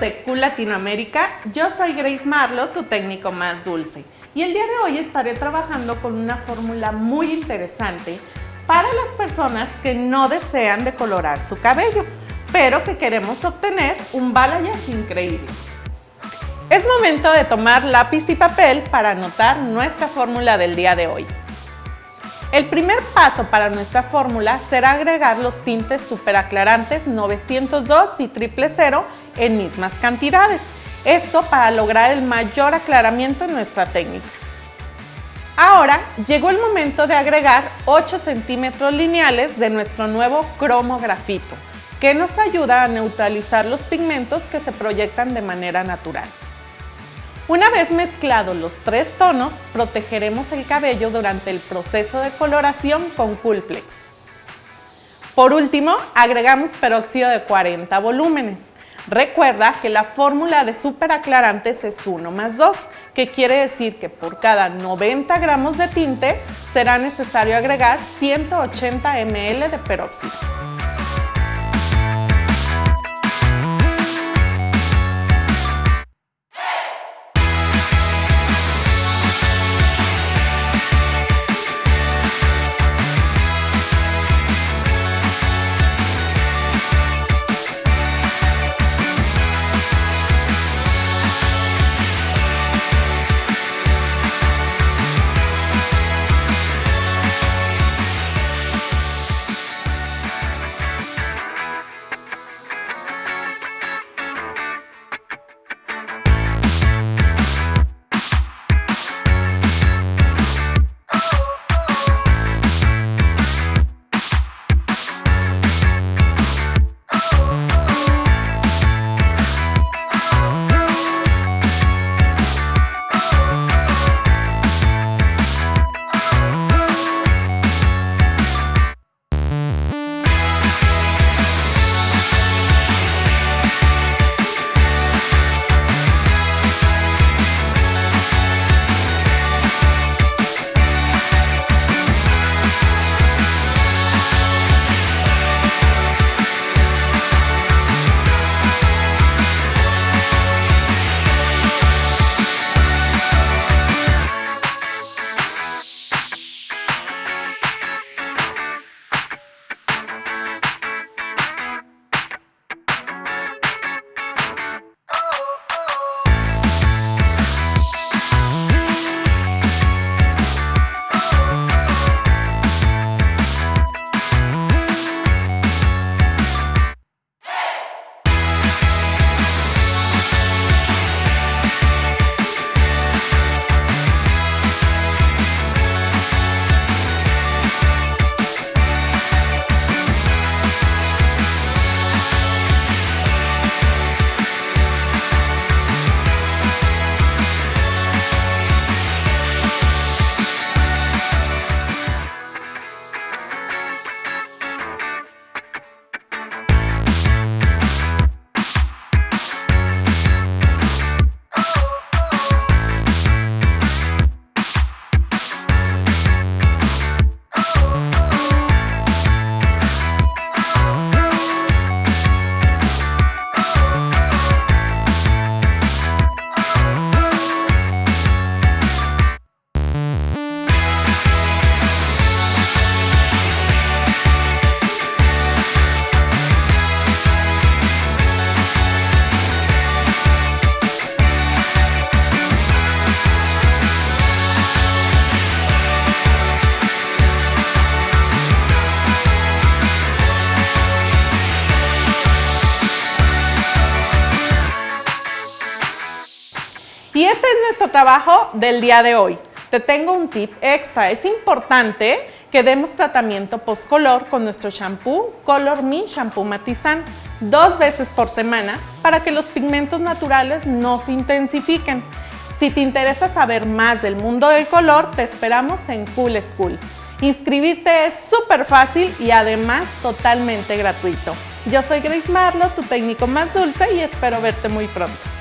de Cool Latinoamérica, yo soy Grace Marlo, tu técnico más dulce. Y el día de hoy estaré trabajando con una fórmula muy interesante para las personas que no desean decolorar su cabello, pero que queremos obtener un balayage increíble. Es momento de tomar lápiz y papel para anotar nuestra fórmula del día de hoy. El primer paso para nuestra fórmula será agregar los tintes superaclarantes 902 y 000 en mismas cantidades. Esto para lograr el mayor aclaramiento en nuestra técnica. Ahora llegó el momento de agregar 8 centímetros lineales de nuestro nuevo cromo grafito, que nos ayuda a neutralizar los pigmentos que se proyectan de manera natural. Una vez mezclados los tres tonos, protegeremos el cabello durante el proceso de coloración con Coolplex. Por último, agregamos peróxido de 40 volúmenes. Recuerda que la fórmula de superaclarantes es 1 más 2, que quiere decir que por cada 90 gramos de tinte será necesario agregar 180 ml de peróxido. Y este es nuestro trabajo del día de hoy. Te tengo un tip extra. Es importante que demos tratamiento post-color con nuestro shampoo Color Me Shampoo Matizan dos veces por semana para que los pigmentos naturales no se intensifiquen. Si te interesa saber más del mundo del color, te esperamos en Cool School. Inscribirte es súper fácil y además totalmente gratuito. Yo soy Grace Marlo, tu técnico más dulce y espero verte muy pronto.